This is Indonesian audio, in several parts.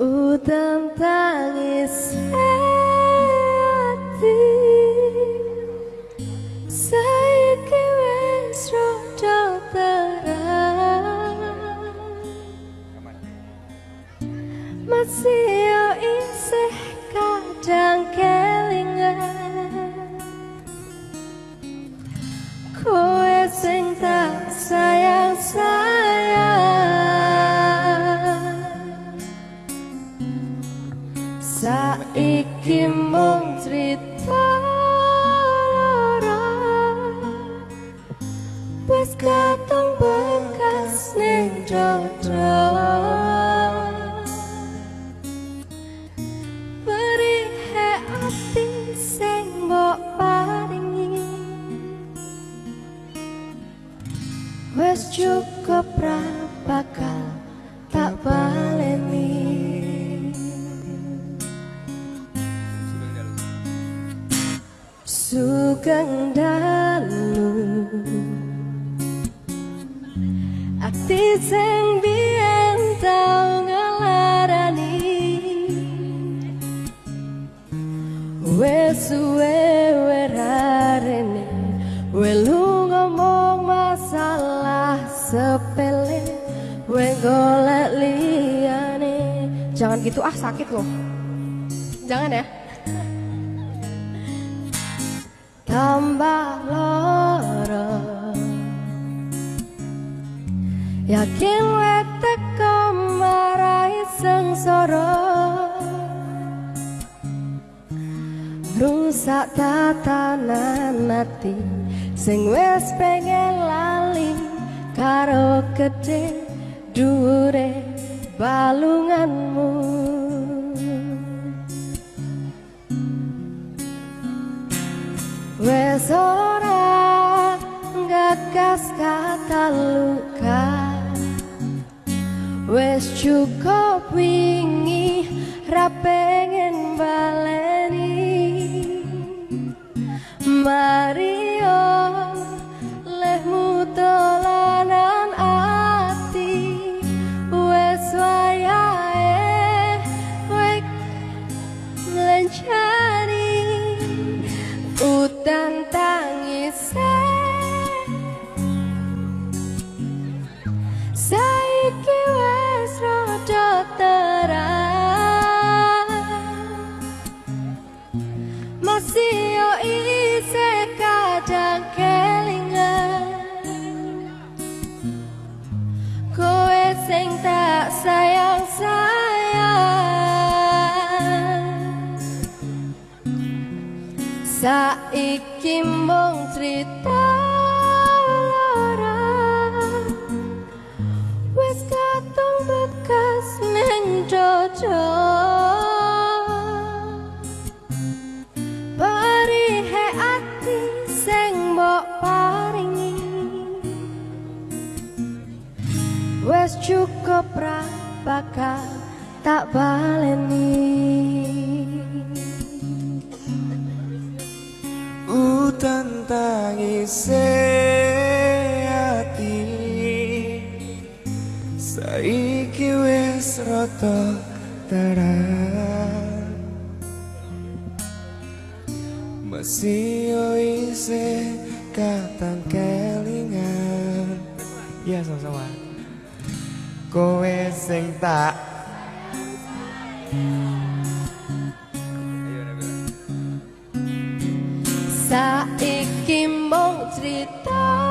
Udan tangis hati. Saiki wis rada terang. Masih Saiki mung cerita lara Wes katong bekas ning dodo Sugeng dalu. Ati sing biyen tau ngelarani Wes suwe werarene Welu ngomong masalah sepele. We golek liyane. Jangan gitu ah sakit loh. Jangan ya tambah loro Yakin wetek marai sengsara. Rusak tatanan hati Sing wes pengen lali Karo gede dure balunganmu Wes ora gagas kata luka Wes cukup wingi sayang sayang Saiki mung cerita Wes katong bekas paringi Wes cukup ra bakal tak baleni. Udan tangis hati Saiki wis rada terang Masih yo isih katang kelingan. Ya sama-sama Kowe sing tak Saiki mung cerita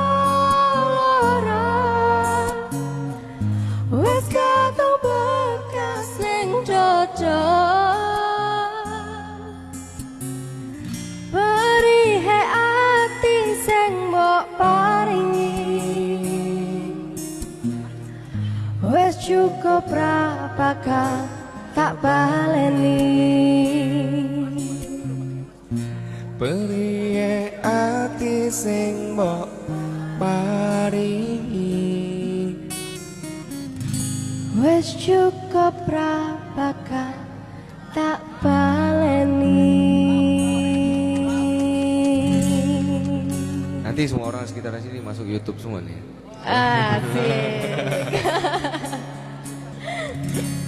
bakal tak baleni Periye ati sing mbok paringi Wes cukup ra bakal tak baleni Nanti Nanti semua orang sekitar sini masuk YouTube semua nih. Asik. Yeah.